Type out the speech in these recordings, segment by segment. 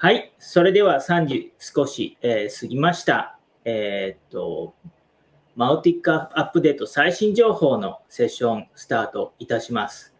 はい、それでは3時少し、えー、過ぎました。えー、っと、マウティックアップデート最新情報のセッションスタートいたします。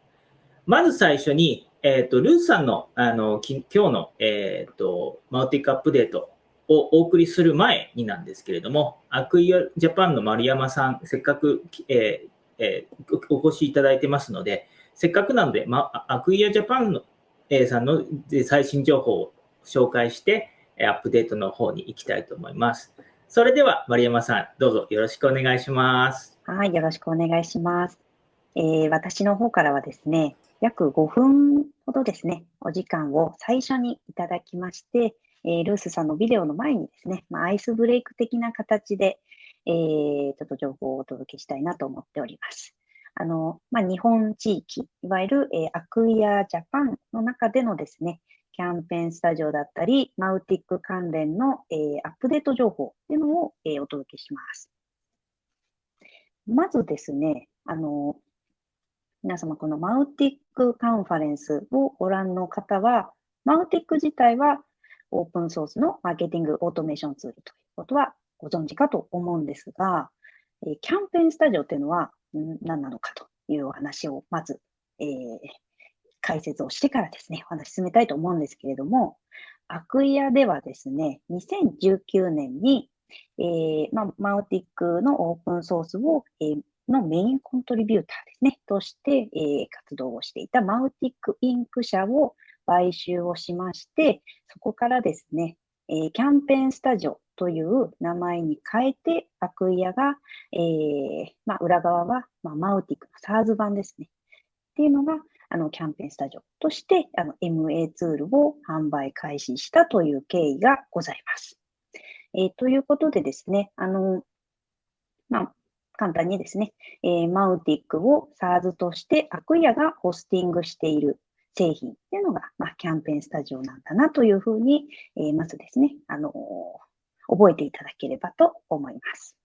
まず最初に、えー、っと、ルースさんのあのき今日の、えー、っとマウティックアップデートをお送りする前になんですけれども、アクイアジャパンの丸山さん、せっかく、えーえー、お越しいただいてますので、せっかくなので、ま、アクイアジャパンの、えー、さんの最新情報を紹介して、アップデートの方に行きたいと思います。それでは、丸山さん、どうぞよろしくお願いします。はい、よろしくお願いします。えー、私の方からはですね、約5分ほどですね、お時間を最初にいただきまして、えー、ルースさんのビデオの前にですね、まあ、アイスブレイク的な形で、えー、ちょっと情報をお届けしたいなと思っております。あの、まあ、日本地域、いわゆる、えー、 Acquia Japan の中でのですね、 Campaign Studio だったり、 Mautic 関連の、えー、アップデート情報というのを、えー、お届けします。まずですね、あの、皆様この Mautic カンファレンスをご覧の方は、 Mautic 自体はオープンソースのマーケティングオートメーションツールということはご存知かと思うんですが、えキャンペーンスタジオというのは何なのかというお話をまず、えー、解説をしてからですね、お話進めたいと思うんですけれども、アクイアではですね、2019年に、えーまマウティックのオープンソースを、えー、のメインコントリビューターですね、として、えー、活動をしていたマウティックインク社を買収をしまして、そこからですね、えー、キャンペーンスタジオという名前に変えて、アクイアが、えーま、裏側は、ま、マウティックの SARS 版ですね。っていうのが、あの、キャンペーンスタジオとして、あの、MA ツールを販売開始したという経緯がございます。えー、ということでですね、あの、まあ、簡単にですね、えー、マウティックを SARS としてアクイアがホスティングしている製品っていうのが、まあ、キャンペーンスタジオなんだなというふうに、えー、まずですね、あの、覚えていただければと思います。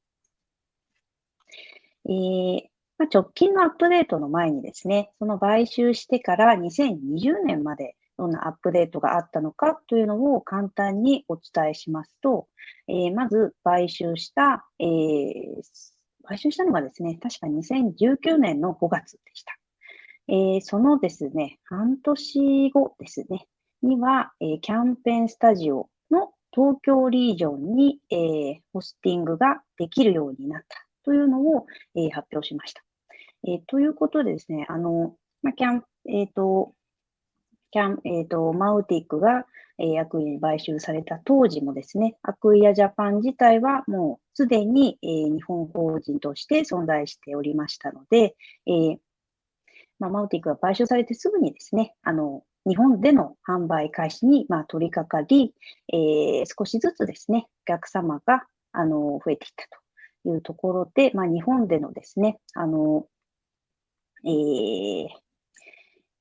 えー、まあ、直近のアップデートの前にですね、その買収してから2020年までどんなアップデートがあったのかというのを簡単にお伝えしますと、えー、まず買収した、えー、買収したのがですね、確か2019年の5月でした。えー、そのですね、半年後ですね、には、えー、キャンペーンスタジオの東京リージョンに、えー、ホスティングができるようになったというのを、えー、発表しました。えー、ということでですね、あの、まあ、キャン、えっ、ー、と、キャン、えっ、ー、と、マウティックが、えー、アクイアに買収された当時もですね、アクイアジャパン自体はもうすでに、えー、日本法人として存在しておりましたので、えーまあ、マウティックが買収されてすぐにですね、あの、日本での販売開始に、まあ、取り掛かり、えー、少しずつですね、お客様が、あの、増えていったというところで、まあ、日本でのですね、あの、えー、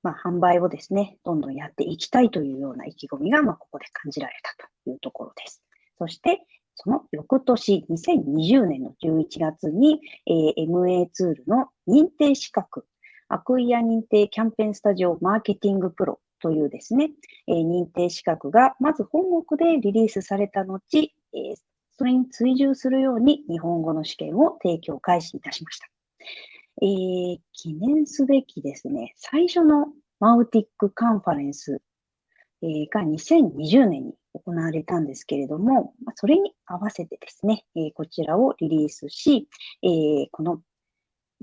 まあ、販売をですね、どんどんやっていきたいというような意気込みが、まあ、ここで感じられたというところです。そして、その翌年、2020年の11月に、えー、MA ツールの認定資格、アクイア認定キャンペーンスタジオマーケティングプロというですね、えー、認定資格がまず本国でリリースされた後、えー、それに追従するように日本語の試験を提供開始いたしました。えー、記念すべきですね、最初のマウティックカンファレンス、え、が2020年に行われたんですけれども、それに合わせてですね、え、こちらをリリースし、え、この、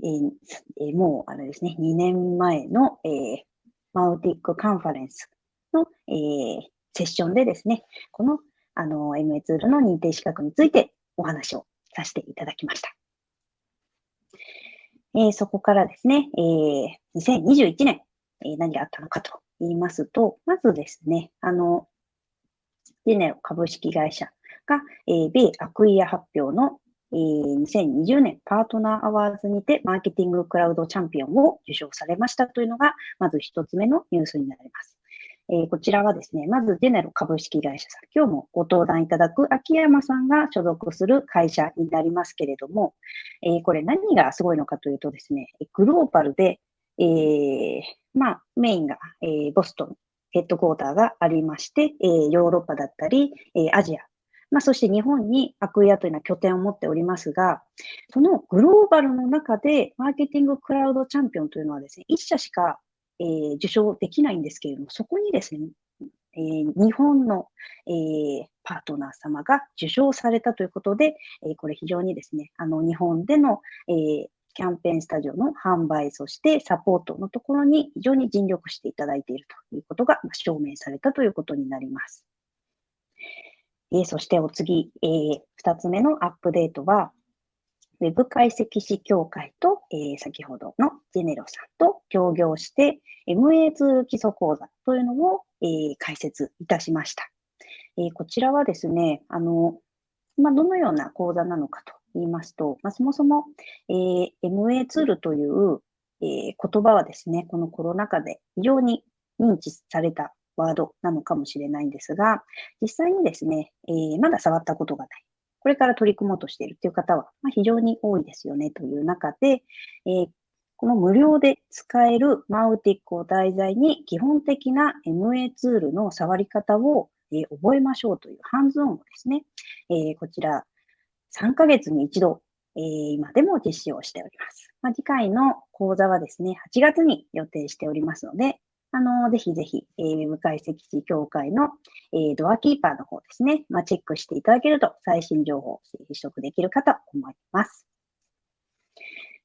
え、もうあれですね、2年前の、え、マウティックカンファレンスの、え、セッションでですね、このあの MA ツールの認定資格についてお話をさせていただきました。えー、そこからですね、えー、2021年、えー、何があったのかと言いますと、まずですね、あの、ジェネロ株式会社が、えー、米アクイア発表の、えー、2020年パートナーアワーズにてマーケティングクラウドチャンピオンを受賞されましたというのが、まず一つ目のニュースになります。えー、こちらはですね、まずジェネロ株式会社さん、今日もご登壇いただく秋山さんが所属する会社になりますけれども、えー、これ何がすごいのかというとですね、グローバルで、えー、まあ、メインが、えー、ボストンヘッドクォーターがありまして、えー、ヨーロッパだったり、えー、アジア、まあ、そして日本にアクイアというのは拠点を持っておりますが、そのグローバルの中でマーケティングクラウドチャンピオンというのはですね、一社しか、えー、受賞できないんですけれども、そこにですね、えー、日本の、えー、パートナー様が受賞されたということで、え、これ非常にですね、あの日本での、え、キャンペーンスタジオの販売、そしてサポートのところに非常に尽力していただいているということが証明されたということになります。え、そしてお次、え、2つ目のアップデートは、ウェブ解析士協会と、えー、先ほどのジェネロさんと協業して、MA ツール基礎講座というのを、えー、開設いたしました。えー、こちらはですね、あの、まあ、どのような講座なのかと言いますと、まあ、そもそも、えー、MA ツールという、えー、言葉はですね、このコロナ禍で非常に認知されたワードなのかもしれないんですが、実際にですね、えー、まだ触ったことがない。これから取り組もうとしているという方は、ま、非常に多いですよねという中で、え、この無料で使えるマウティックを題材に基本的な MA ツールの触り方を、え、覚えましょうというハンズオンをですね、え、こちら3ヶ月に一度、え、今でも実施をしております。ま、次回の講座はですね、8月に予定しておりますので、あの、ぜひぜひ、えー、ウェブ解析士協会の、えー、ドアキーパーの方ですね、まあ、チェックしていただけると最新情報を取得できるかと思います。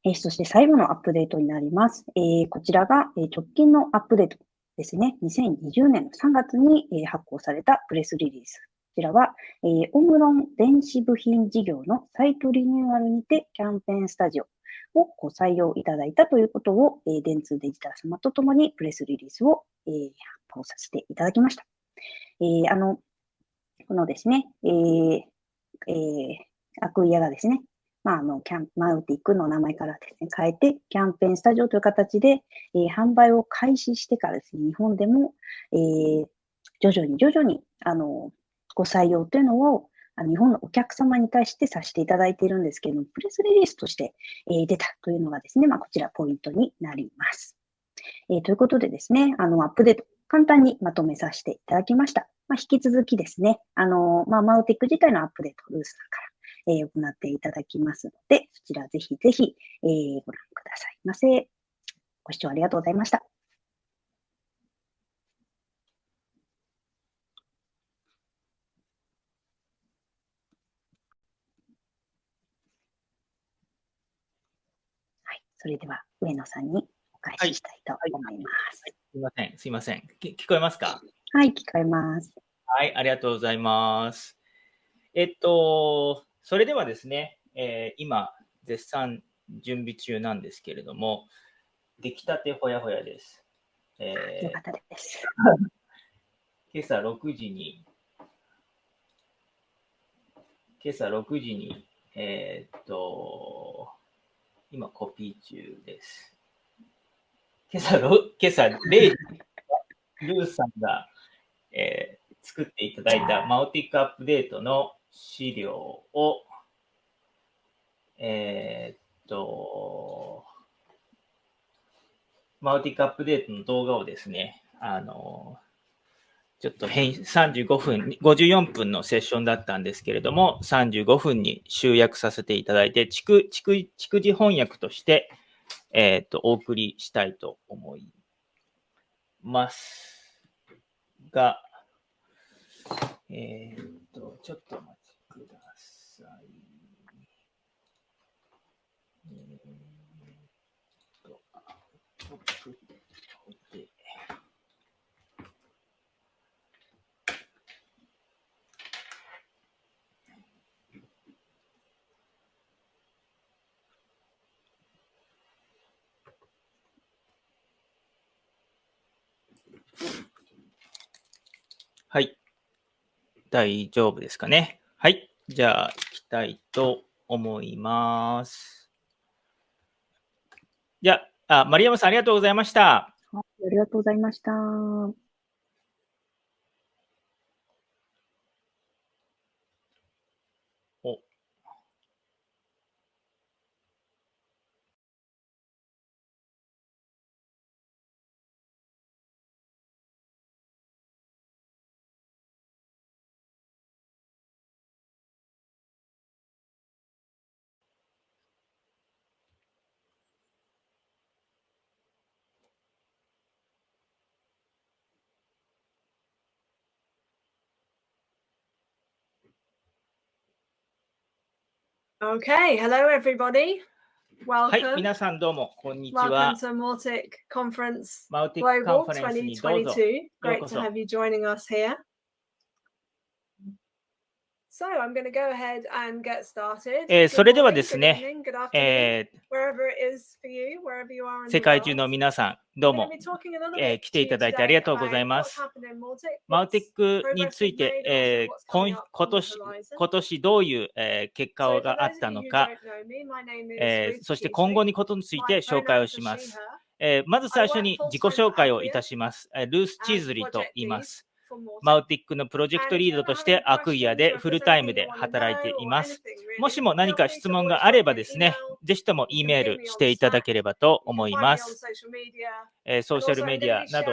えー、そして最後のアップデートになります。えー、こちらが、えー、直近のアップデートですね。2020年の3月に、えー、発行されたプレスリリース。こちらは、えー、オムロン電子部品事業のサイトリニューアルにてキャンペーンスタジオをご採用いただいたということを、えー、電通デジタル様とともにプレスリリースを、えー、発表させていただきました。えー、あの、このですね、えーえー、アクイアがですね、まあ、あの、キャン、マウティックの名前からですね、変えて、キャンペーンスタジオという形で、えー、販売を開始してからですね、日本でも、えー、徐々に徐々に、あの、ご採用というのを、日本のお客様に対してさせていただいているんですけれども、プレスリリースとして、え出たというのがですね、まあ、こちらポイントになります。え、ということでですね、あの、アップデート、簡単にまとめさせていただきました。まあ、引き続きですね、あの、まあ、マウティック自体のアップデート、ルースさんから、えー、行っていただきますので、そちらぜひぜひ、えー、ご覧くださいませ。ご視聴ありがとうございました。それでは上野さんにお返ししたいと思います。はいはい、すいません、すいません。聞こえますか？はい、聞こえます。はい、ありがとうございます。えっと、それではですね、えー、今、絶賛準備中なんですけれども、出来たてほやほやです。えー、よかったです。今朝6時に、今朝6時に、えー、っと、今コピー中です。今朝の、今朝0時、ルーさんが、えー、作っていただいたマオティックアップデートの資料を、えー、っと、マオティックアップデートの動画をですね、あの、ちょっと変35分、54分のセッションだったんですけれども、35分に集約させていただいて、逐逐逐次翻訳として、えっ、と、お送りしたいと思います。が、えっ、と、ちょっとお待ちください。えー、と、はい。大丈夫ですかね？はい。じゃあ、行きたいと思います。じゃあ、あ丸山さん、ありがとうございました。ありがとうございました。Okay, hello everybody. はい、Welcome. 皆さんどうも、こんにちは Welcome。to Mortic Conference マウティックカン Global ファレンスにどうぞ。2022. Great to ようこそ。have you joining us here. それではですね、世界中の皆さん、どうも、来ていただいてありがとうございます。マウティックについて、今,年今年どういう、結果があったのか、そして今後にことについて紹介をします、まず最初に自己紹介をいたします。ルース・チーズリーと言います。マウティックのプロジェクトリードとしてアクイアでフルタイムで働いています。もしも何か質問があればですね、ぜひとも E メールしていただければと思います。ソーシャルメディアなど、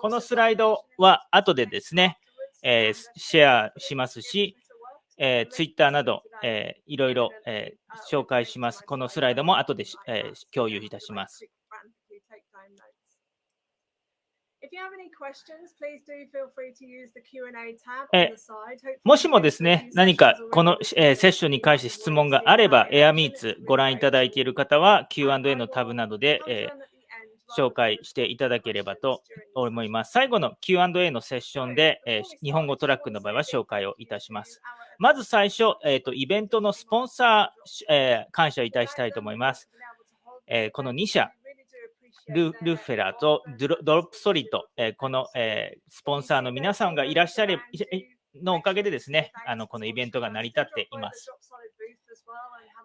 このスライドは後でですね、え、シェアしますし、え、twitter など、えー、いろいろ、え、紹介します。このスライドも後で、え、共有いたします。もしもですね、何かこの、えー、セッションに関して質問があれば、エアミーツご覧いただいている方は、Q&A のタブなどで、えー、紹介していただければと思います。最後の Q&A のセッションで、えー、日本語トラックの場合は紹介をいたします。まず最初、えー、とイベントのスポンサー、えー、感謝いたしたいと思います。えー、この2社、ルルフェラーとドロップソリッド、えーこの、えースポンサーの皆さんがいらっしゃれのおかげでですね、あのこのイベントが成り立っています。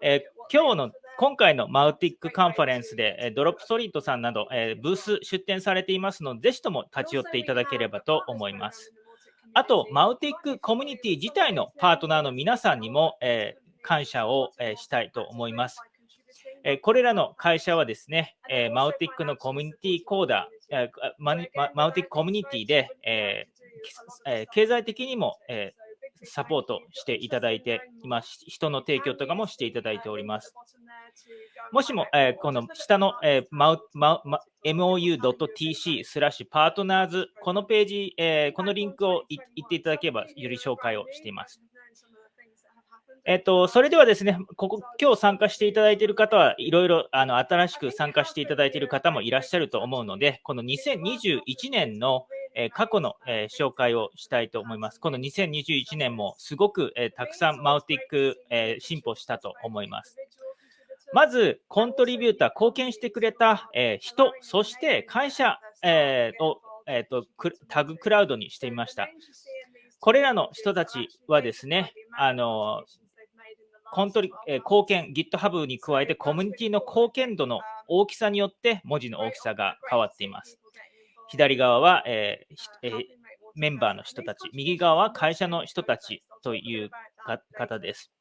えー今日の今回の Mautic カンファレンスで、えー Dropsolid さんなど、えーブース出展されていますので、ぜひとも立ち寄っていただければと思います。あと、 Mautic コミュニティ自体のパートナーの皆さんにも、えー感謝を、えーしたいと思います。えーこれらの会社はですね、えー Mautic のコミュニティコーダー、えー Mautic コミュニティで、ええー経済的にも、えーサポートしていただいています。人の提供とかもしていただいております。もしも、えーこの下の、えー、マウマウマ mou.tc スラッシュパートナーズ、このページ、えーこのリンクをい言っていただければ、より紹介をしています。えっと、それではですね、ここ、今日参加していただいている方はいろいろ、あの、新しく参加していただいている方もいらっしゃると思うので、この2021年の、えー過去の、えー紹介をしたいと思います。この2021年もすごく、えーたくさんマウティック、え進歩したと思います。まず、コントリビューター、貢献してくれた、え人、そして会社、えを、えーとタグクラウドにしてみました。これらの人たちはですね、あのコントリ、えー貢献、GitHub に加えてコミュニティの貢献度の大きさによって文字の大きさが変わっています。左側は、えーえーメンバーの人たち、右側は会社の人たちという方です。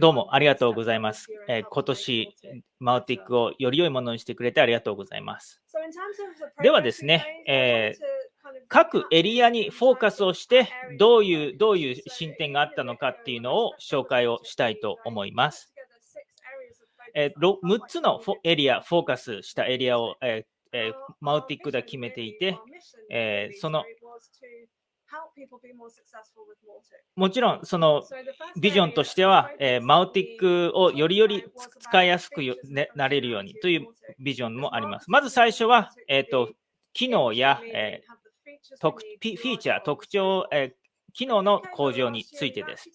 どうもありがとうございます。えー今年、マウティックをより良いものにしてくれてありがとうございます。ではですね、えー各エリアにフォーカスをして、どういう、どういう進展があったのかっていうのを紹介をしたいと思います。えー6つのエリア、フォーカスしたエリアを、ええマウティックで決めていて、えそのもちろんそのビジョンとしては、えマウティックをよりより使いやすく、ね、なれるようにというビジョンもあります。まず最初は、えーと機能や、え特フィーチャー、特徴、え機能の向上についてです。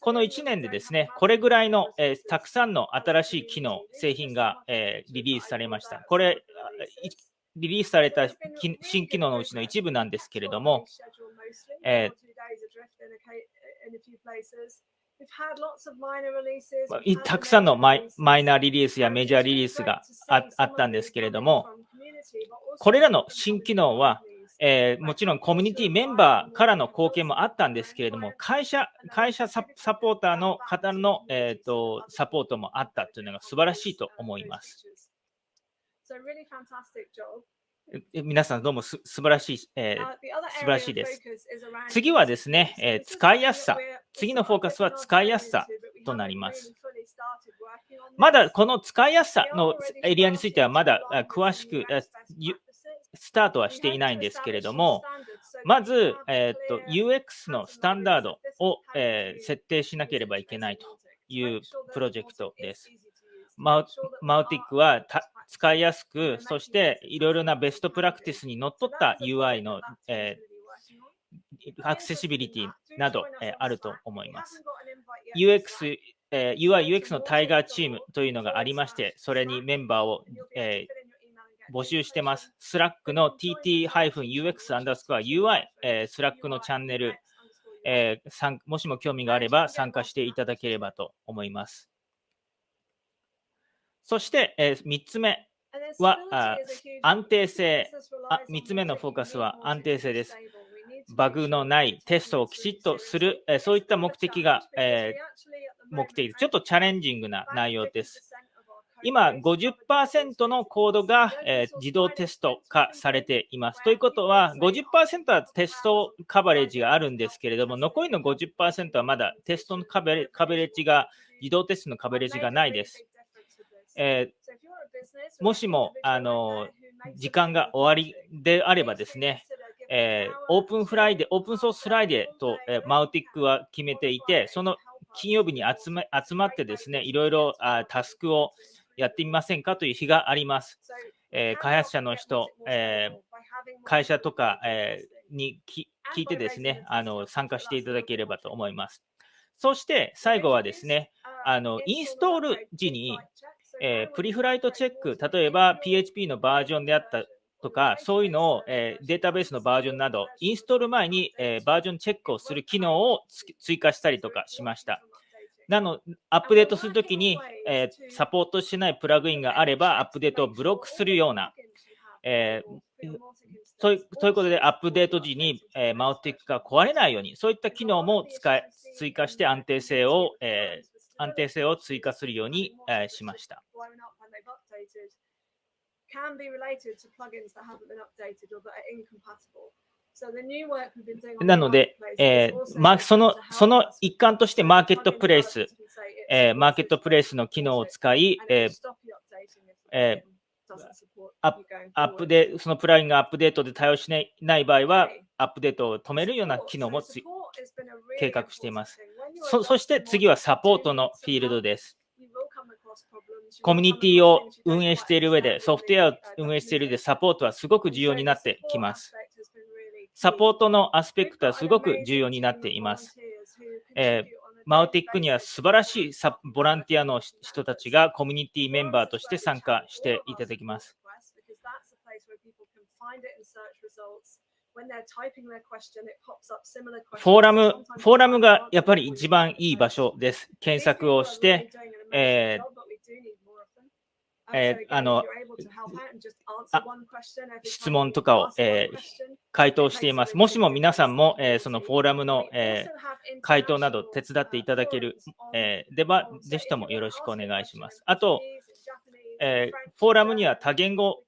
この1年でですね、これぐらいの、えーたくさんの新しい機能、製品が、えーリリースされました。これ、リリースされた新機能のうちの一部なんですけれども、えまあいたくさんのマイマイナーリリースやメジャーリリースがああったんですけれども、これらの新機能は、えーもちろんコミュニティメンバーからの貢献もあったんですけれども、会社会社ササポーターの方の、えー、とサポートもあったというのが素晴らしいと思います。え皆さんどうもす素晴らしい、えー素晴らしいです。次はですね、えー使いやすさ。次のフォーカスは使いやすさとなります。まだこの使いやすさのエリアについてはまだあ詳しくスタートはしていないんですけれども、まず、えー、と UX のスタンダードを、えー設定しなければいけないというプロジェクトです。マウ Mautic は使いやすく、そしていろいろなベストプラクティスにのっとった UI の、えーアクセシビリティなど、えーあると思います。UX、えー UI、UX のタイガーチームというのがありまして、それにメンバーを、えー募集してます。 Slack の tt-ux-ui、えー、 Slack のチャンネル、えーもしも興味があれば参加していただければと思います。そして、え3つ目は安定性あ3つ目のフォーカスは安定性です。バグのないテストをきちっとする、えーそういった目的が、えー目的、ちょっとチャレンジングな内容です。今、50%のコードが、えー自動テスト化されています。ということは、50%はテストカバレッジがあるんですけれども、残りの50%はまだテストのカバレカバレッジが、自動テストのカバレッジがないです。えーもしも、あの時間が終わりであればですね、えーオープンフライデー、オープンソースフライデーと、えー Mautic は決めていて、その金曜日に集め集まってですね、いろいろあタスクをやってみませんかという日があります。えー開発者の人、えー会社とか、えーにき聞いてですねあの、参加していただければと思います。そして最後はですね、あのインストール時に、えープリフライトチェック、例えば PHP のバージョンであったとか、そういうのを、えーデータベースのバージョンなど、インストール前に、えーバージョンチェックをする機能をつ追加したりとかしました。なのアップデートするときに、えーサポートしてないプラグインがあれば、アップデートをブロックするような、えーというということで、アップデート時に、えーマウティックが壊れないように、そういった機能も使い追加して安定性を、えー安定性を追加するように、えーしました。can be related to plugins that haven't been updated or that are incompatible. なので、えーまあ、そのその一環としてマーケットプレイス、えーマーケットプレイスの機能を使い、えーえアッアップデそのプラグインがアップデートで対応しないない場合は、アップデートを止めるような機能もつ計画しています。そそして次はサポートのフィールドです。コミュニティを運営している上で、ソフトウェアを運営している上で、サポートはすごく重要になってきます。サポートのアスペクトはすごく重要になっています。えーマウティックには素晴らしいサボランティアの人たちがコミュニティメンバーとして参加していただきます。フォーラム、フォーラムがやっぱり一番いい場所です。検索をして、ええーあのあ質問とかを、えー回答しています。もしも皆さんも、えーそのフォーラムの、えー回答など手伝っていただける、えーでは、ぜひともよろしくお願いします。あと、えーフォーラムには多言語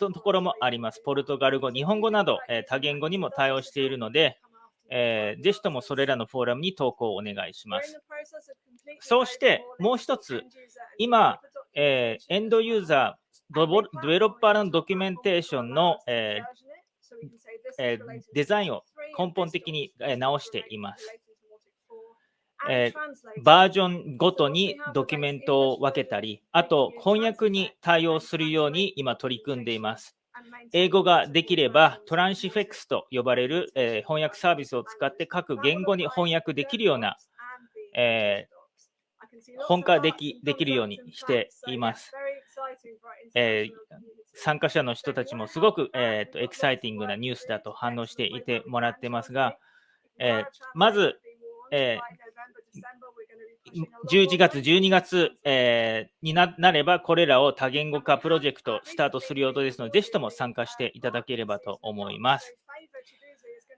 のところもあります。ポルトガル語、日本語など、えー多言語にも対応しているので、えーぜひともそれらのフォーラムに投稿をお願いします。そうしてもう一つ、今、えーエンドユーザー、ドボデベロッパーのドキュメンテーションの、えーえーデザインを根本的に直しています。えバージョンごとにドキュメントを分けたり、あと翻訳に対応するように今取り組んでいます。英語ができればトランシフェクスと呼ばれる、えー翻訳サービスを使って各言語に翻訳できるような、えー本化できできるようにしています。えー参加者の人たちもすごく、えーとエキサイティングなニュースだと反応していてもらってますが、えーまず、え11月、12月、えーにななれば、これらを多言語化プロジェクトスタートする予定ですので、ぜひとも参加していただければと思います。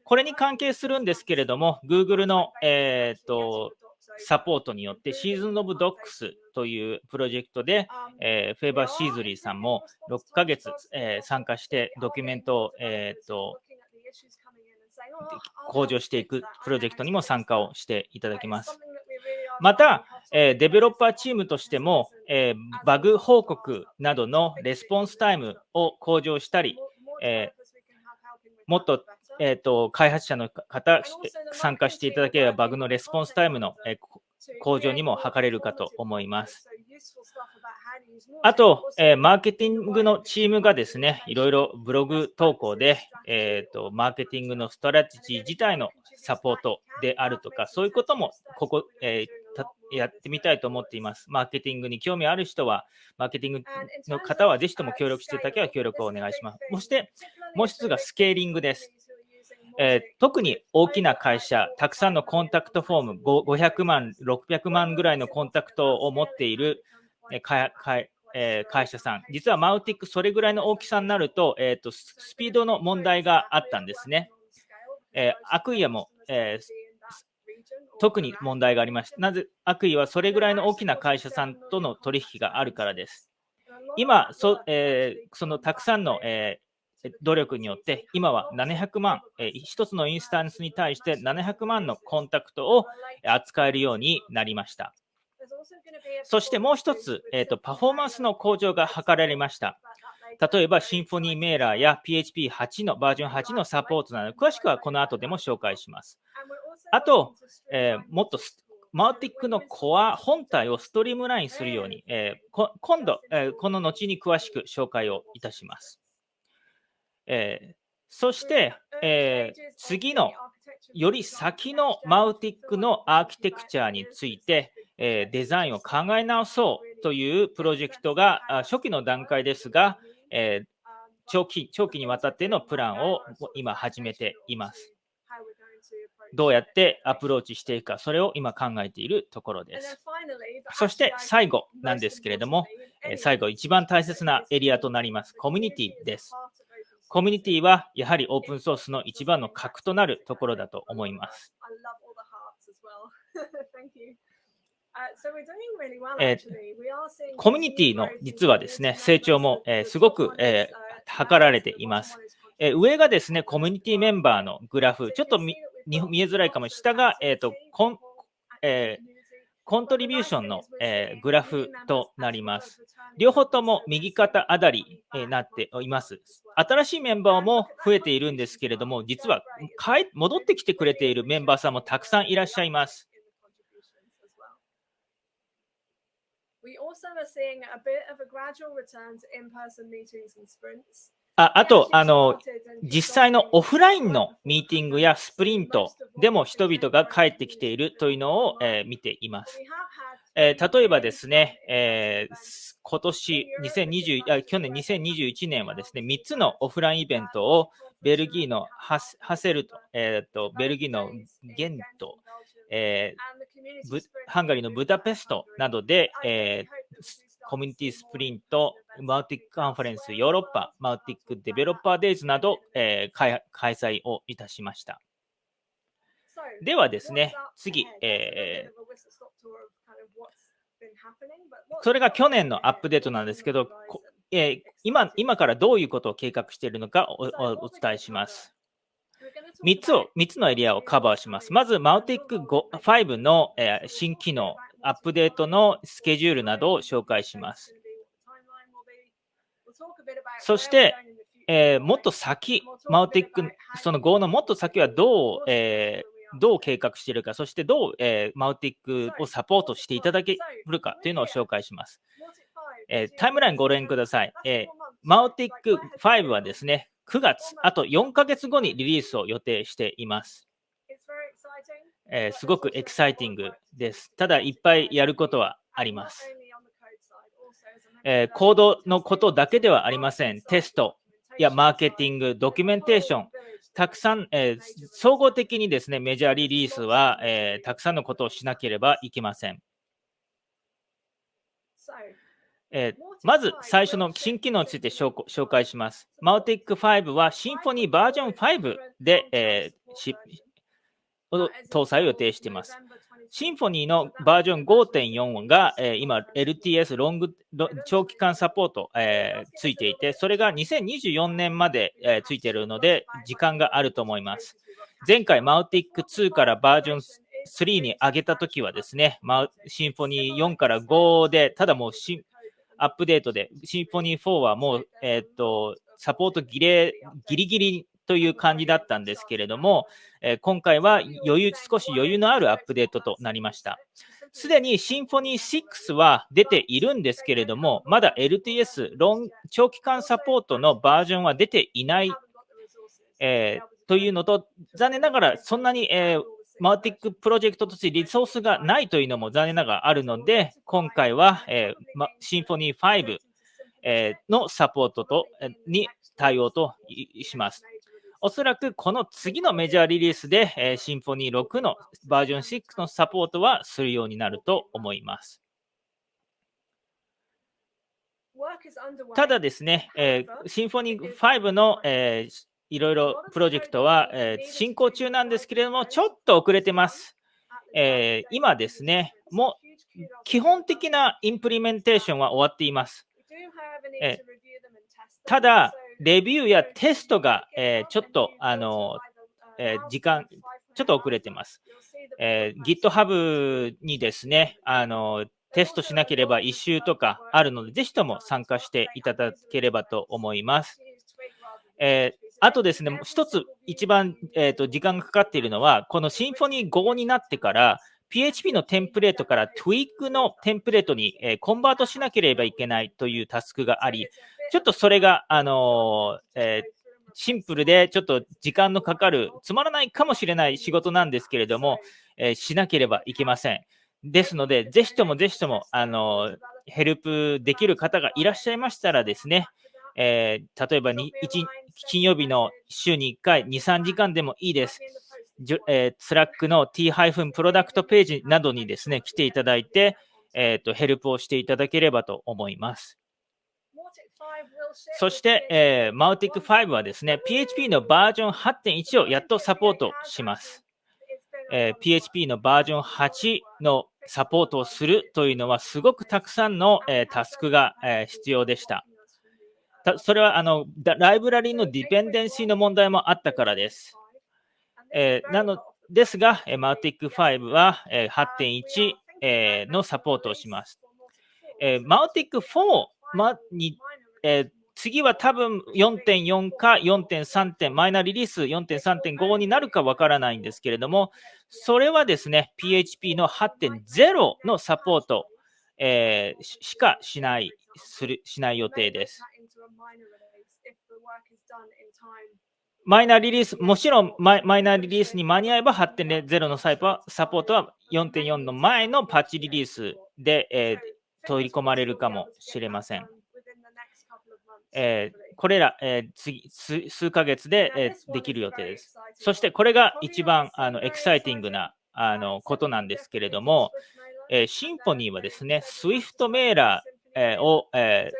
これに関係するんですけれども、Google の、えーとサポートによって、 Season of Docs というプロジェクトで、えーフェーバー・シーズリーさんも6ヶ月、えー参加してドキュメントを、えーと向上していくプロジェクトにも参加をしていただきます。また、えーデベロッパーチームとしても、えーバグ報告などのレスポンスタイムを向上したり、えーもっとえーと、開発者の方、参加していただければ、バグのレスポンスタイムの、え向上にも図れるかと思います。あと、えー、マーケティングのチームがですね、いろいろブログ投稿で、えーと、マーケティングのストラテジー自体のサポートであるとか、そういうこともここ、えー、やってみたいと思っています。マーケティングに興味ある人は、マーケティングの方はぜひとも協力していただければ協力をお願いします。そして、もう一つがスケーリングです。えー、特に大きな会社、たくさんのコンタクトフォーム、500万、600万ぐらいのコンタクトを持っている会えー、会社さん、実はマウティック、それぐらいの大きさになると、えーと、スピードの問題があったんですね。えー、アクイアも、えー、特に問題がありました。なぜ、アクイはそれぐらいの大きな会社さんとの取引があるからです。今、そ,、えー、そのたくさんの、え努力によって、今は700万、1つのインスタンスに対して700万のコンタクトを扱えるようになりました。そしてもう一つ、えーと、パフォーマンスの向上が図られました。例えば、シンフォニーメーラーや PHP8 のバージョン8のサポートなど、詳しくはこの後でも紹介します。あと、えー、もっとマーティックのコア本体をストリームラインするように、えー、今度、えー、この後に詳しく紹介をいたします。えー、そして、えー、次のより先のマウティックのアーキテクチャについて、えー、デザインを考え直そうというプロジェクトが初期の段階ですが、え長期長期にわたってのプランを今始めています。どうやってアプローチしていくか、それを今考えているところです。そして最後なんですけれども、最後一番大切なエリアとなります、コミュニティです。コミュニティはやはりオープンソースの一番の核となるところだと思います。えー、コミュニティの実はですね、成長も、えー、すごく、えー、図られています。えー、上がですね、コミュニティメンバーのグラフ、ちょっと見見えづらいかも、下が、えーとコンえー、コントリビューションの、えー、グラフとなります。両方とも右肩上がりに、なっています。新しいメンバーも増えているんですけれども、実は戻ってきてくれているメンバーさんもたくさんいらっしゃいます。We also are seeing a bit of a gradual return to in-person meetings and sprints. ああとあの、実際のオフラインのミーティングやスプリントでも人々が帰ってきているというのを、えー、見ています。えー、例えばですね、えー、今年2020あ、去年2021年はですね、3つのオフラインイベントをベルギーのハセルト、えーと、ベルギーのゲント、えー、ハンガリーのブダペストなどで、えー、コミュニティスプリント、 Mautic Conference Europe、 Mautic Developer Days など、えー、開催をいたしました。ではですね、次、えー、それが去年のアップデートなんですけど、えー、今今からどういうことを計画しているのかおお伝えします。3つを、3つのエリアをカバーします。まず、マウティック5の、えー、新機能、アップデートのスケジュールなどを紹介します。そして、えー、もっと先、マウティック、その Go のもっと先はどう、えー、どう計画しているか、そしてどう、えー、マウティックをサポートしていただけるかというのを紹介します。えタイムラインご覧ください。えマウティック5はですね、9月、あと4ヶ月後にリリースを予定しています。えー、すごくエキサイティングです。ただ、いっぱいやることはあります。えー、コードのことだけではありません。テストやマーケティング、ドキュメンテーション、たくさん、えー、総合的にですね、メジャーリリースは、えー、たくさんのことをしなければいけません。えー、まず最初の新機能について紹介します。マウティック5はシンフォニーバージョン5で、えー、を搭載を予定しています。シンフォニーのバージョン5.4が、えー、今、LTS ロング長期間サポート、えー、ついていて、それが2024年まで、えー、ついているので、時間があると思います。前回、マウティック2からバージョン3に上げたときはですね、シンフォニー4から5で、ただもうアップデートで、シンフォニー4はもう、えっ、と、サポートギリギリという感じだったんですけれども、えー、今回は余裕、少し余裕のあるアップデートとなりました。すでに Symfony 6は出ているんですけれども、まだ LTS、 long 長期間サポートのバージョンは出ていない、えー、というのと、残念ながらそんなに、えー、 Mautic プロジェクトとしてリソースがないというのも残念ながらあるので、今回は、えーま、 Symfony 5、えー、のサポートと、に対応とします。おそらくこの次のメジャーリリースで、えー、 Symfony 6のバージョン6のサポートはするようになると思います。ただですね、えー、 Symfony 5の、えー、いろいろプロジェクトは、えー、進行中なんですけれども、ちょっと遅れてます。えー、今ですね、もう基本的な implementation は終わっています。えー、ただ、レビューやテストが、えー、ちょっと、あの、えー、時間、ちょっと遅れてます。えー、GitHub にですね、あの、テストしなければ1週とかあるので、ぜひとも参加していただければと思います。えー、あとですね、一つ一番、えーと、時間がかかっているのは、このシンフォニー5になってから、PHP のテンプレートから Tweak のテンプレートに、えー、コンバートしなければいけないというタスクがあり、ちょっとそれが、あのー、えー、シンプルでちょっと時間のかかる、つまらないかもしれない仕事なんですけれども、えー、しなければいけません。ですので、ぜひともぜひとも、あのヘルプできる方がいらっしゃいましたらですね、えー、例えばに1金曜日の週に1回、2、3時間でもいいです。えー、スラックの t プロダクトページなどにですね、来ていただいて、えーと、ヘルプをしていただければと思います。そして、えー、マウティック5はですね、PHP のバージョン8.1をやっとサポートします。えー、PHP のバージョン8のサポートをするというのは、すごくたくさんの、えー、タスクが、えー、必要でした。たそれはあのライブラリのディペンデンシーの問題もあったからです。えー、なのですが、マウティック5は、えー、8.1、えー、のサポートをします。えー、マウティック4、に、えー、次は多分4.4か4.3点、マイナーリリース4.3.5になるかわからないんですけれども、それはですね、PHP の8.0のサポート、えー、しかしないするしない予定です。マイナーリリース、もちろんマイナーリリースに間に合えば8.0のサポートは4.4の前のパッチリリースで、えー、取り込まれるかもしれません。えー、これら、えー、次数数ヶ月で、えー、できる予定です。そしてこれが一番あのエキサイティングなあのことなんですけれども、えー、 Symfony はですね、Swift Mailer、えー、を、え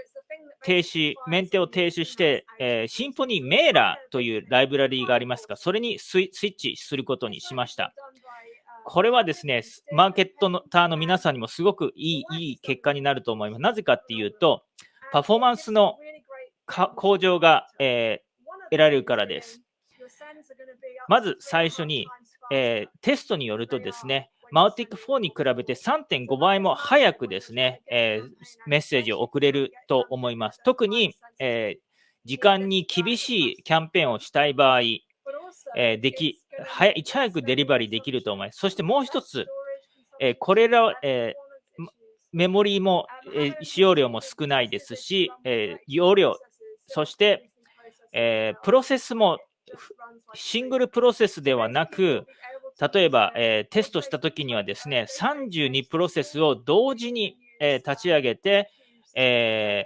ー、停止、メンテを停止して、えー、シンフォニーメーラーというライブラリーがありますが、それにスイッチすることにしました。これはですね、マーケットのターの皆さんにもすごくいいいい結果になると思います。なぜかっていうと、パフォーマンスの向上が、えー、得られるからです。まず最初に、えー、テストによるとですね、マウティック4に比べて3.5倍も早くですね、えー、メッセージを送れると思います。特に、え、時間に厳しいキャンペーンをしたい場合、え、でき、早いち早くデリバリーできると思います。そしてもう一つ、えこれら、えメモリーも、え使用量も少ないですし、え容量、そして、えプロセスもシングルプロセスではなく、例えば、えー、テストしたときにはですね、32プロセスを同時に、えー、立ち上げて、え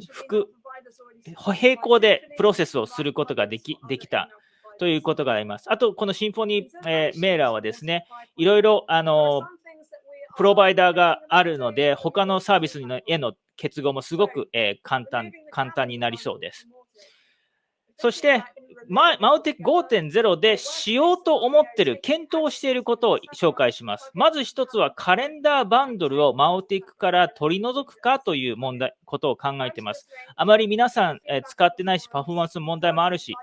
ー、並行でプロセスをすることができできたということがあります。あと、このシンフォニー、えー、メーラーはですね、いろいろ、あのプロバイダーがあるので、他のサービスへの結合もすごく、えー、簡単簡単になりそうです。そして、ママウテック5.0でしようと思ってる、検討していることを紹介します。まず一つはカレンダーバンドルをマウテックから取り除くかという問題、ことを考えています。あまり皆さん、えー、使ってないし、パフォーマンスの問題もあるし、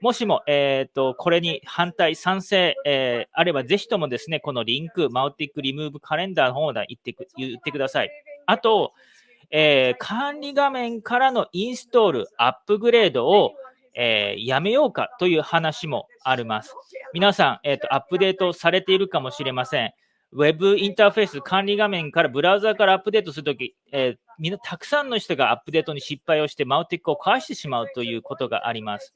もしも、えーと、これに反対、賛成、えー、あれば、ぜひともですね、このリンク、マウティックリムーブカレンダーの方で言ってく言ってください。あと、えー管理画面からのインストール、アップグレードを、えーやめようかという話もあります。皆さん、えーと、アップデートされているかもしれません。ウェブインターフェース管理画面からブラウザからアップデートするとき、えーみんなたくさんの人がアップデートに失敗をして、マウティックを返してしまうということがあります。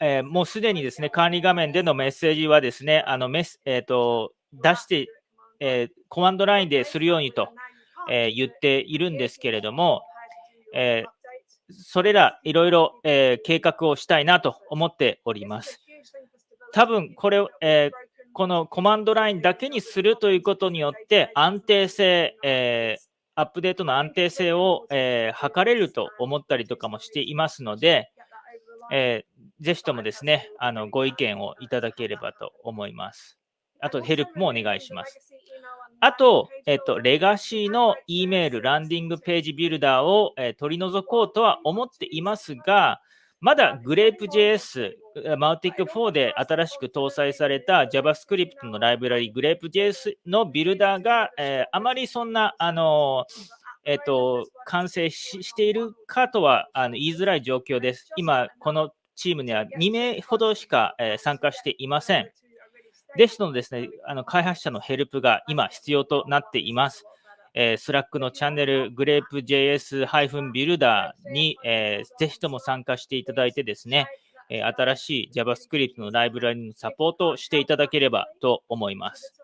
えーもうすでにですね、管理画面でのメッセージはですね、あのメス、えーと出して、えーコマンドラインでするようにと、え言っているんですけれども、えそれらいろいろ、え計画をしたいなと思っております。多分これを、えこのコマンドラインだけにするということによって安定性、えアップデートの安定性を、えー測れると思ったりとかもしていますので、えーぜひともですね、あのご意見をいただければと思います。あとヘルプもお願いします。あと、えっと、レガシーの E メール、ランディングページビルダーを、えー取り除こうとは思っていますが、まだ Grape.js、Mautic4 で新しく搭載された JavaScript のライブラリ Grape.js のビルダーが、えーあまりそんな、あのえっと、完成ししているかとはあの言いづらい状況です。今、このチームには2名ほどしか、えー参加していません。ですのですね、あの開発者のヘルプが今必要となっています。えー、 Slack のチャンネル grapejs-builder に、えーぜひとも参加していただいてですね、えー新しい JavaScript のライブラリのサポートをしていただければと思います。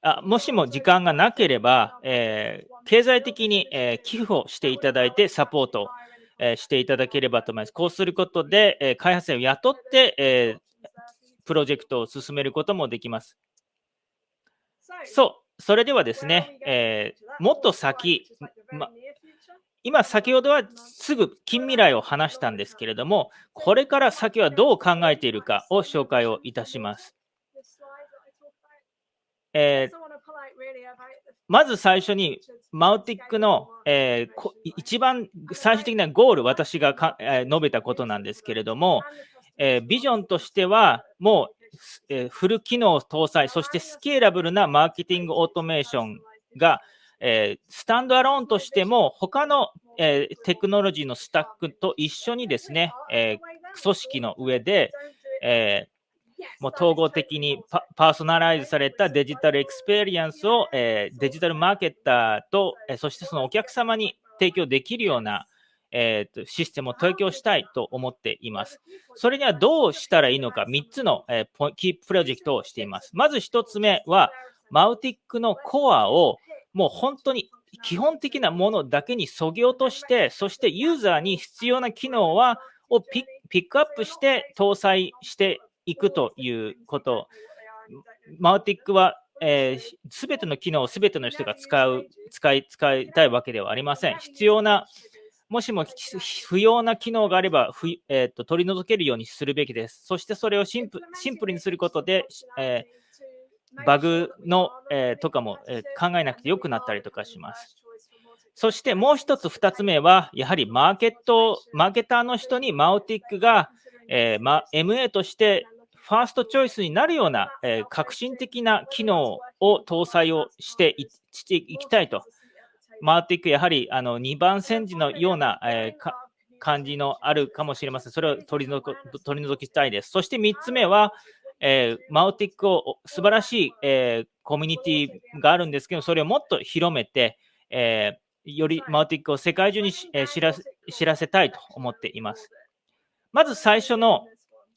あもしも時間がなければ、えー経済的に、えー寄付をしていただいてサポート、えーしていただければと思います。こうすることで、えー開発者を雇って、えープロジェクトを進めることもできます。そう、それではですね、えーもっと先、ま今先ほどはすぐ近未来を話したんですけれども、これから先はどう考えているかを紹介をいたします。えーまず最初に、マウティックの、えーこ一番最終的なゴール、私がか、えー述べたことなんですけれども、えービジョンとしては、もう、えーフル機能搭載、そしてスケーラブルなマーケティングオートメーションが、えースタンドアローンとしても、他の、えテクノロジーのスタックと一緒にですね、え組織の上で、えもう統合的にパーソナライズされたデジタルエクスペリエンスを、えデジタルマーケッターと、えそしてそのお客様に提供できるような、えーとシステムを提供したいと思っています。それにはどうしたらいいのか、3つの、えーキープロジェクトをしています。まず1つ目は、 Mautic のコアをもう本当に基本的なものだけにそぎ落として、そしてユーザーに必要な機能はをピックアップして搭載していくということ。マウティックは、えすべての機能をすべての人が使う、使い、使いたいわけではありません。必要な、もしもひ不要な機能があれば、ふえーと取り除けるようにするべきです。そしてそれをシンプルにすることで、えーバグの、えーとかも、えー考えなくてよくなったりとかします。そしてもう一つ、二つ目は、やはりマーケット、マーケターの人にマウティックが、えーま、MA としてファーストチョイスになるような、えー革新的な機能を搭載をしていきたいと。マウティック、やはりあの2番煎じのような、えーか感じのあるかもしれません。それを取り除く取り除きたいです。そして3つ目は、えーマウティックを素晴らしい、えーコミュニティがあるんですけど、それをもっと広めて、えーよりマウティックを世界中にし、えー知らせ知らせたいと思っています。まず最初の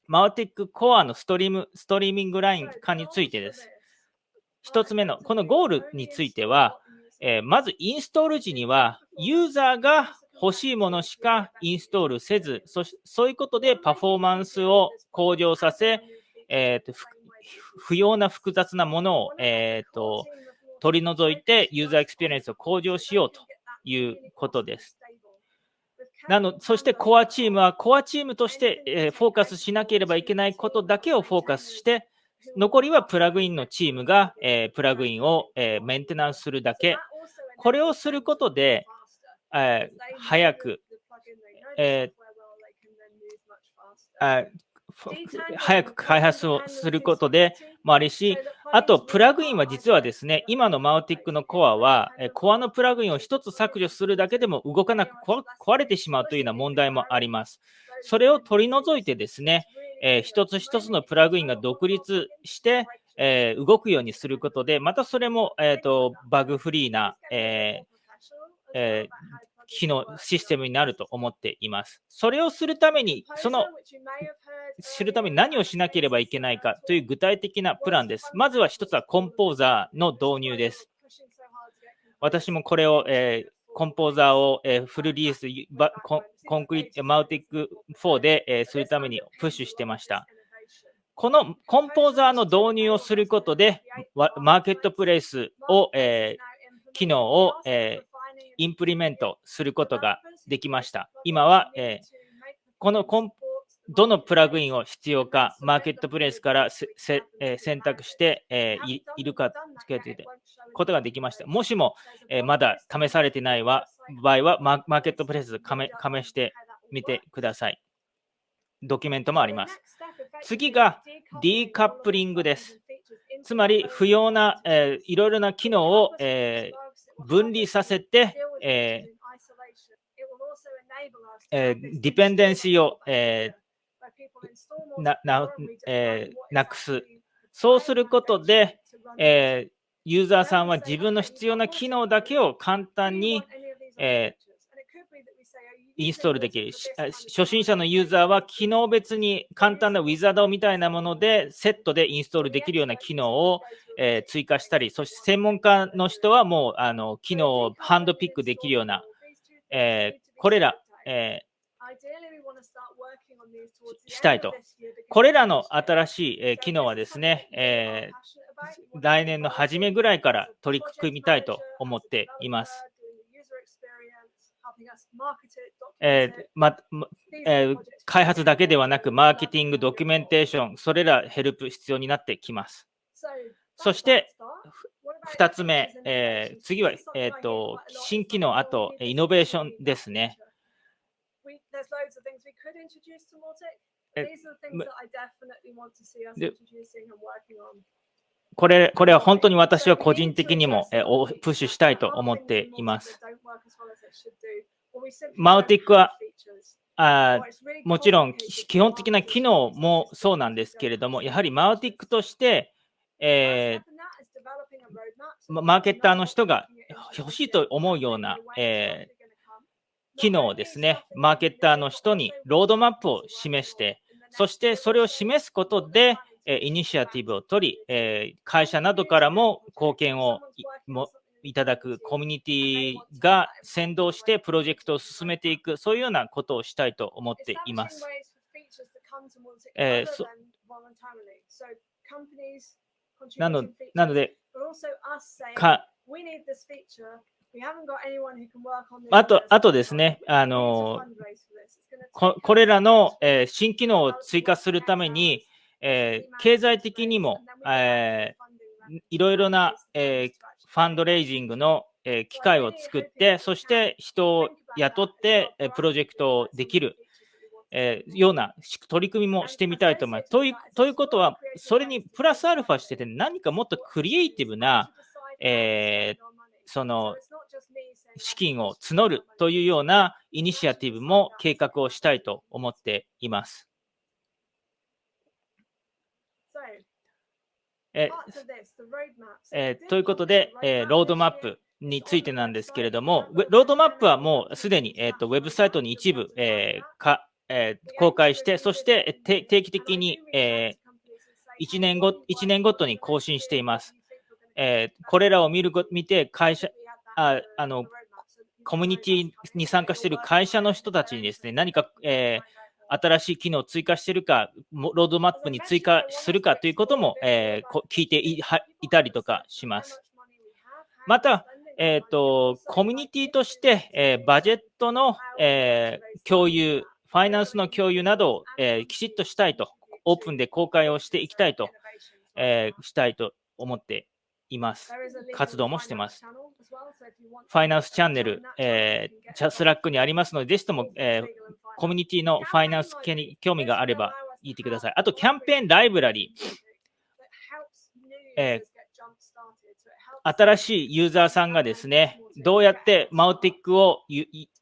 マウティックコアのストリームストリーミングライン化についてです。一つ目の、このゴールについては、えーまずインストール時には、ユーザーが欲しいものしかインストールせず、そそういうことでパフォーマンスを向上させ、えーと不要な複雑なものを、えーと取り除いてユーザーエクスペリエンスを向上しようということです。なのそしてコアチームはコアチームとして、えーフォーカスしなければいけないことだけをフォーカスして、残りはプラグインのチームが、えープラグインを、えーメンテナンスするだけ。これをすることで、えー早く、えー早く開発をすることでもあるし、あと、プラグインは実はですね、今のマウティックのコアは、コアのプラグインを1つ削除するだけでも動かなく壊れてしまうというような問題もあります。それを取り除いてですね、えー、一つ一つのプラグインが独立して、えー、動くようにすることで、またそれも、えーと、バグフリーな、えーえー、機能、システムになると思っています。それをするために、その知るために何をしなければいけないかという具体的なプランです。まずは一つはコンポーザーの導入です。私もこれを、えー、コンポーザーを、え、フルリリースコ、ンクリート、マウティック4で、え、するためにプッシュしてました。このコンポーザーの導入をすることで、マーケットプレイスを、えー、機能を、えー、インプリメントすることができました。今は、えー、このコンどのプラグインを必要か、マーケットプレイスからせえー、選択して、えー、いいるかつけてことができました。もしも、えー、まだ試されてない場合はマ、マーケットプレイス加盟加してみてください。ドキュメントもあります。次がディーカップリングです。つまり、不要な、えー、いろいろな機能を、えー、分離させて、えーえー、ディペンデンシーを、えー、なな,、えー、なくす。そうすることで、えー、ユーザーさんは自分の必要な機能だけを簡単に、えー、インストールできる。初心者のユーザーは機能別に簡単なウィザードみたいなものでセットでインストールできるような機能を、え、追加したり、そして専門家の人はもうあの機能をハンドピックできるような、え、これら、え、したいと。これらの新しい、え機能はですね、え来年の初めぐらいから取り組みたいと思っています。えーまえー、開発だけではなく、マーケティング、ドキュメンテーション、それらヘルプ必要になってきます。そして、2つ目、えー、次は、えーと、新機能、あとイノベーションですね。これこれは本当に私は個人的にも、えー、プッシュしたいと思っています。マウティックはあもちろん基本的な機能もそうなんですけれども、やはりマウティックとして、えー、マーケッターの人が欲しいと思うような、えー、機能をですね、マーケッターの人にロードマップを示して、そしてそれを示すことで、イニシアティブを取り、え会社などからも貢献をもいただくコミュニティが先導してプロジェクトを進めていく、そういうようなことをしたいと思っています。えー、なのなので、かあとあとですね、あのここれらの、えー、新機能を追加するために、えー、経済的にも、えー、いろいろな、えー、ファンドレイジングの、え機会を作って、そして人を雇って、えプロジェクトをできる、えような取り組みもしてみたいと思います。というということは、それにプラスアルファしてて、何かもっとクリエイティブな、えその資金を募るというようなイニシアティブも計画をしたいと思っています。ええー、ということで、えー、ロードマップについてなんですけれども、ロードマップはもうすでに、えーと、ウェブサイトに一部、えーかえー、公開して、そして定期的に、えー、1, 年ご1年ごとに更新しています。えー、これらを見る見て会社ああの、コミュニティに参加している会社の人たちにですね、何か、えー新しい機能を追加しているか、ロードマップに追加するかということも、えー、聞いていたりとかします。また、えーと、コミュニティとして、えー、バジェットの、えー、共有、ファイナンスの共有などを、えー、きちっとしたいと、オープンで公開をしていきたいと、えしたいと思っています。活動もしています。ファイナンスチャンネル、えー、 Slack にありますので、ぜひとも、え、コミュニティのファイナンス系に興味があれば言ってください。あと、キャンペーンライブラリー。え新しいユーザーさんがですね、どうやって Mautic を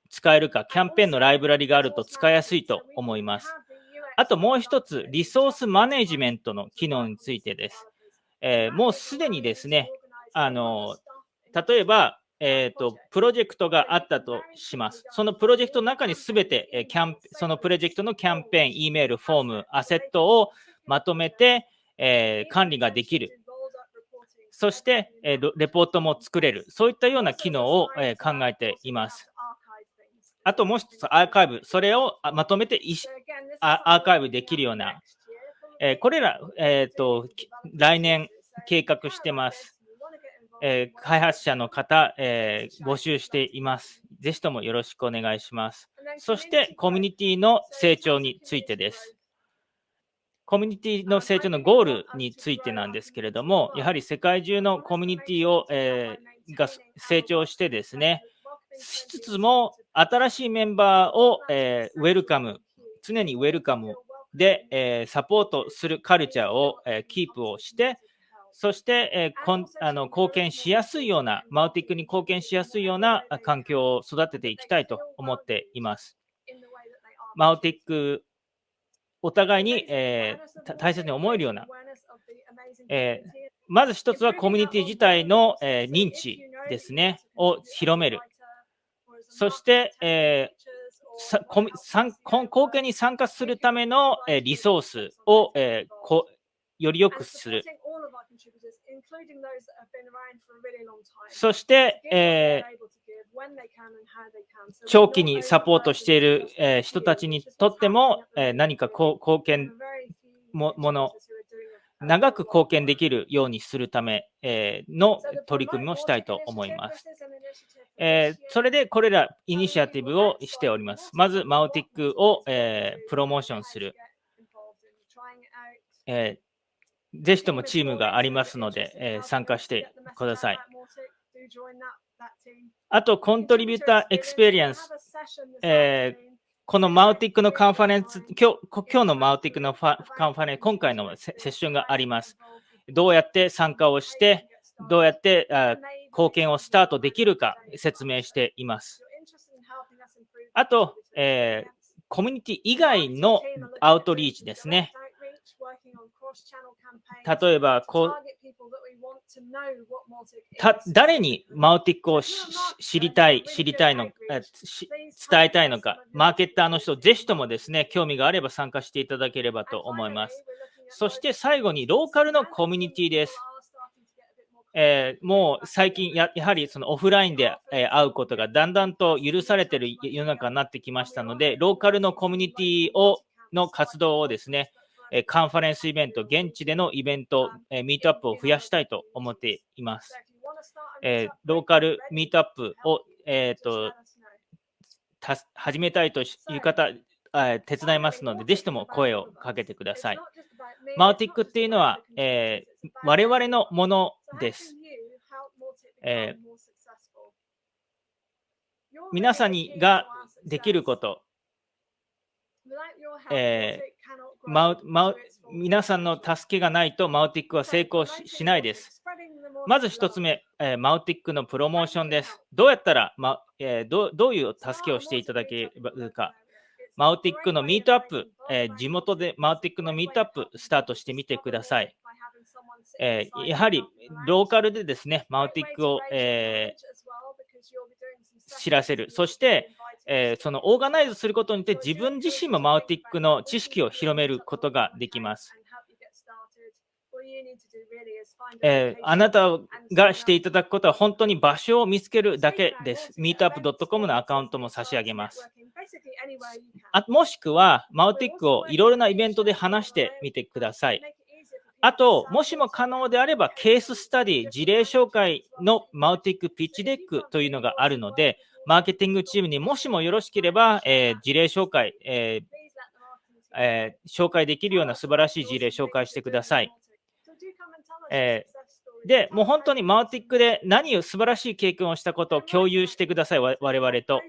使えるか、キャンペーンのライブラリがあると使いやすいと思います。あともう一つ、リソースマネジメントの機能についてです。えー、もうすでにですね、あの例えば、えーと、プロジェクトがあったとします。そのプロジェクトの中にすべて、えー、キャンそのプロジェクトのキャンペーン、E メール、フォーム、アセットをまとめて、えー、管理ができる。そして、えー、レポートも作れる。そういったような機能を、え、考えています。あともう一つ、アーカイブ。それをまとめてアーカイブできるような。えこれら、えーと、来年計画してます。えー、開発者の方、えー、募集しています。ぜひともよろしくお願いします。そして、コミュニティの成長についてです。コミュニティの成長のゴールについてなんですけれども、やはり世界中のコミュニティを、えー、が成長してですね、しつつも新しいメンバーを、えー、ウェルカム、常にウェルカムで、えー、サポートするカルチャーを、えー、キープをして、そして、えー、こんあの貢献しやすいような、マウティックに貢献しやすいような環境を育てていきたいと思っています。マウティックお互いに、えー、大切に思えるような、えー、まず一つはコミュニティ自体の、えー、認知ですね、を広める。そして、え貢献に参加するための、えリソースを、えこより良くする。そして、えー、長期にサポートしている、えー、人たちにとっても、えー、何か貢献ももの、長く貢献できるようにするため、えー、の取り組みをしたいと思います。えー、それでこれらイニシアティブをしております。まず、 Mautic を、えー、プロモーションする。えー、ぜひともチームがありますので、えー、参加してください。あと、 contributor experience。えー、このマウティックのカンファレンス、今日今日のマウティックのカンファレンス、今回のセッションがあります。どうやって参加をして、どうやってあ貢献をスタートできるか説明しています。あと、えー、コミュニティ以外のアウトリーチですね。例えばこうた、誰にマウティックを知りたい、知りたいの、伝えたいのか、マーケッターの人、ぜひともですね、興味があれば参加していただければと思います。そして最後に、ローカルのコミュニティです。えー、もう最近や、やはりそのオフラインで、えー、会うことがだんだんと許されている世の中になってきましたので、ローカルのコミュニティをの活動をですね、えカンファレンスイベント、現地でのイベント、えミートアップを増やしたいと思っています。えローカルミートアップを、えーと、始めたいという方、手伝いますので、ぜひとも声をかけてください。マウティックっていうのは、えー、我々のものです。えー、皆さんにができること、えーマウマウ皆さんの助けがないとマウティックは成功しないです。まず1つ目、えー、マウティックのプロモーションです。どうやったら、まえー、どどういう助けをしていただけるか。マウティックのミートアップ、えー、地元でマウティックのミートアップスタートしてみてください。えやはりローカルでですね、マウティックを、え知らせる。そして、えー、そのオーガナイズすることによって自分自身もマウティックの知識を広めることができます。えー、あなたがしていただくことは本当に場所を見つけるだけです。meetup.com のアカウントも差し上げます。あもしくは、 Mautic をいろいろなイベントで話してみてください。あと、もしも可能であれば、ケーススタディ、事例紹介の Mautic pitch deck というのがあるので、マーケティングチームにもしもよろしければ、えー、事例紹介、えーえー、紹介できるような素晴らしい事例紹介してください。えー、で、もう本当に Mautic で何を素晴らしい経験をしたことを共有してください、我々と。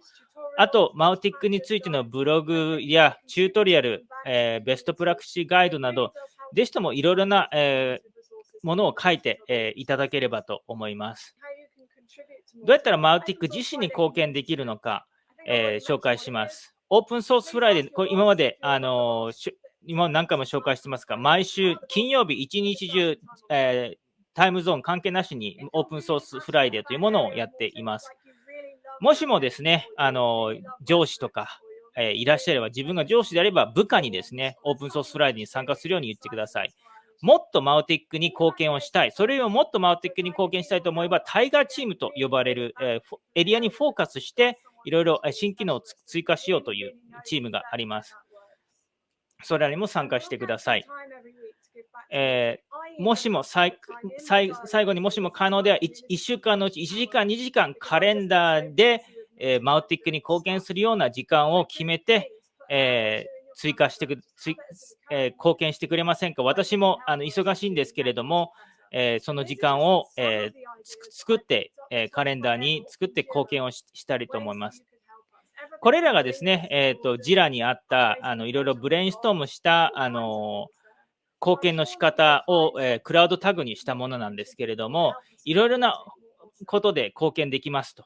あと、 Mautic についてのブログやチュートリアル、えー、 best practice guide など、ぜひともいろいろな、えーものを書いて、えいただければと思います。どうやったら Mautic 自身に貢献できるのか、えー、紹介します。 Open Source Friday、これ今まで、あの、今何回も紹介してますが、毎週金曜日一日中、えー、タイムゾーン関係なしに Open Source Friday というものをやっています。もしもですね、あの上司とか、えー、いらっしゃれば、自分が上司であれば部下にですね、 Open Source Friday に参加するように言ってください。もっと Mautic に貢献をしたい。それよりももっと Mautic に貢献したいと思えば、 tiger team と呼ばれる、えー、エリアにフォーカスして、いろいろ新機能を追加しようというチームがあります。それらにも参加してください。えー、もしも最後にもしも可能では 1, 1, 週間のうち1時間、2時間カレンダーで、えー、マウティックに貢献するような時間を決めて、えー追加してく、えー、貢献してくれませんか？私もあの忙しいんですけれども、えー、その時間を、え、作って、えカレンダーに作って貢献をしたいと思います。これらがですね、えーと、ジラにあったあのいろいろブレインストームしたあの貢献の仕方を、えー、クラウドタグにしたものなんですけれども、いろいろなことで貢献できますと。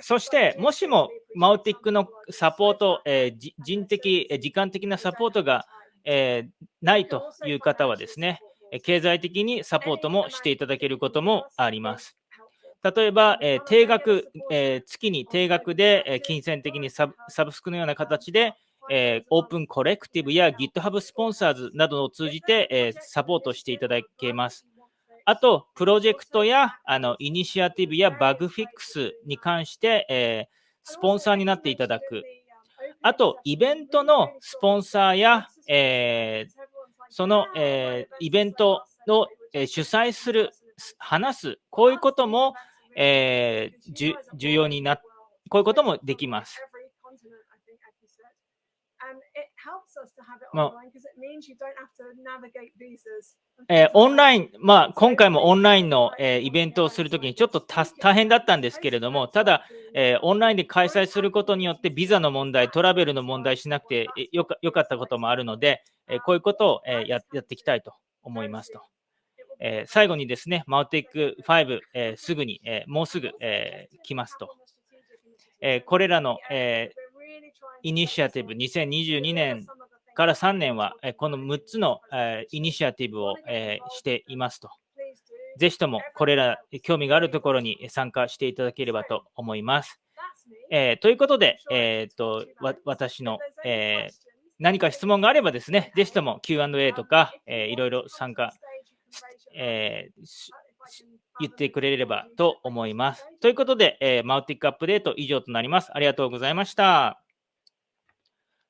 そして、もしもマウティックのサポート、えー、人的、時間的なサポートが、えー、ないという方はですね、経済的にサポートもしていただけることもあります。例えば、えー、定額、えー、月に定額で、えー、金銭的にサブスクのような形で、えー、オープンコレクティブや GitHub スポンサーズなどを通じて、えー、サポートしていただけます。あと、プロジェクトやあのイニシアティブやバグフィックスに関して、えー、スポンサーになっていただく。あと、イベントのスポンサーや、えー、その、えー、イベントを、え、主催する、話す、こういうことも、え、重要になこういうこともできます。まえー、オンライン、まあ、今回もオンラインの、えー、イベントをするときにちょっと大変だったんですけれども、ただ、えー、オンラインで開催することによって、ビザの問題、トラベルの問題しなくてよかよかったこともあるので、えこういうことを、えややっていきたいと思いますと。え最後にですね、マウテック5、えすぐに、えもうすぐ、え来ますと。えこれらの、えイニシアティブ2022年から3年は、この6つのイニシアティブをしていますと。ぜひともこれら興味があるところに参加していただければと思います。えー、ということで、えーと、私の、えー、何か質問があればですね、ぜひとも Q&A とか、えー、いろいろ参加、え言ってくれればと思います。ということで、えマウティックアップデート以上となります。ありがとうございました。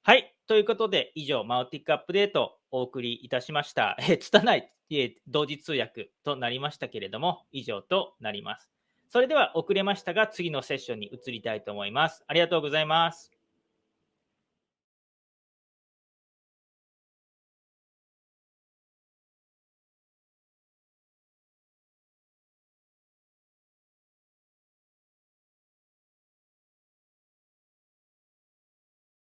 はい。ということで、以上、マウティックアップデートをお送りいたしました。えー、つたない、え同時通訳となりましたけれども、以上となります。それでは遅れましたが、次のセッションに移りたいと思います。ありがとうございます。